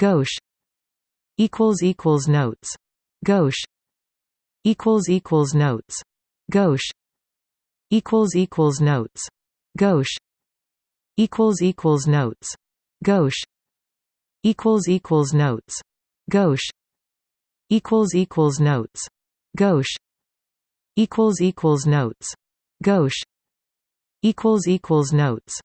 gauche. Equals equals notes. Gauche. Equals equals notes. Gauche. Equals equals notes. Gauche. Equals equals notes. Gauche. Equals equals notes. Gauche. Equals equals notes. Gauche. Equals equals notes. Gauche. Equals equals notes.